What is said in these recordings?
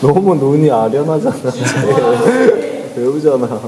너무 눈이 아련하잖아. 배우잖아.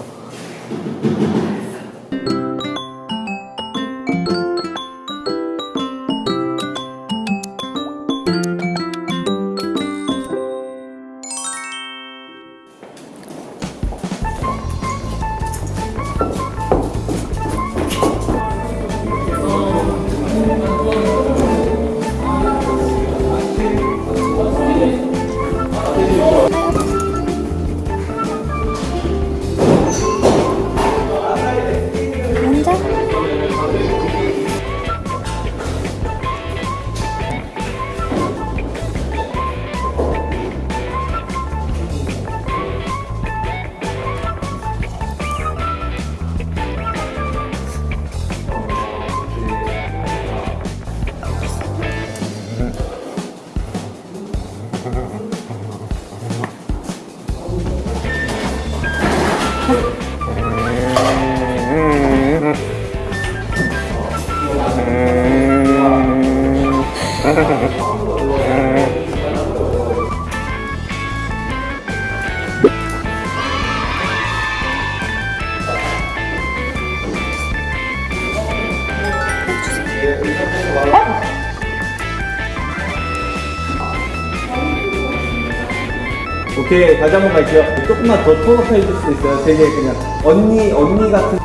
오케이 다시 한번 갈게요. 조금만 더 톤업해 줄 수 있어요. 되게 그냥 언니 언니 같은.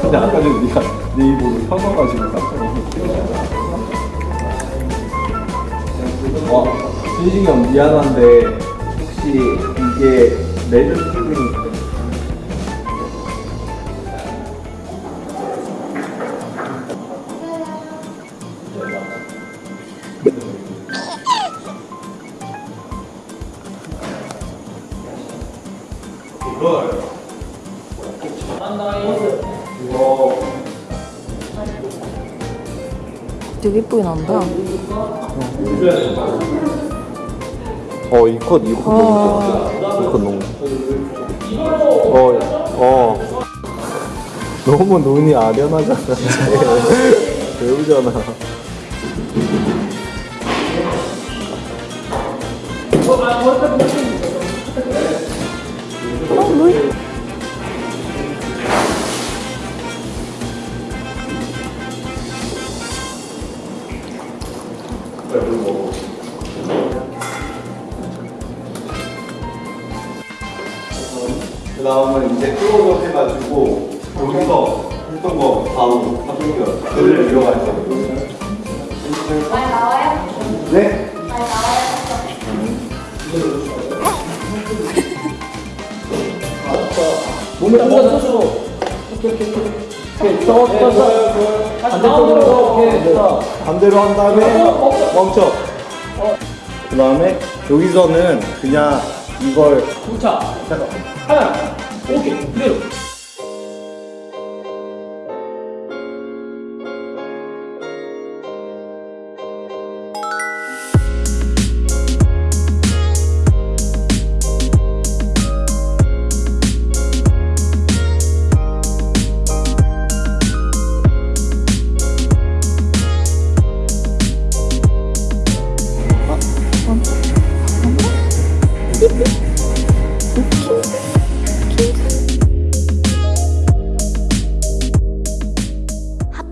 근데 아까 전에 네가 네 입으로 펴서가지고 깜짝 놀랐어. 와 준식이 형 미안한데 혹시 이게 레드 필링 되게 예쁘게 나온다. 어, 이 컷, 이컷 너무 좋아. 이컷 너무. 어, 어. 너무 눈이 아련하잖아. 배우잖아. 그 다음은 이제 클로즈업 해가지고, 여기서 했던 거 바로 하동이가 그대로 이어갈 거예요. 잘 나와요? 네? 잘 나와요? 몸을 한번. 오케이, 오케이, 오케 이. 오케이, 더, 더, 더. 반대쪽으로. 오케이, 됐어. 반대로 한 다음에 멈춰. 그 다음에 여기서는 그냥 이걸 자, 잠깐. 하나, 오케이, 그대로.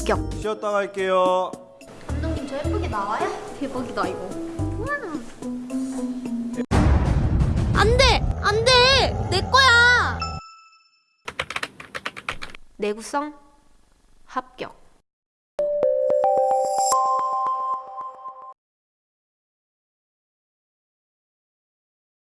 합격. 쉬었다 갈게요. 감독님 저 예쁘게 나와요? 대박이다 이거 안돼! 안돼! 내 거야! 내구성 합격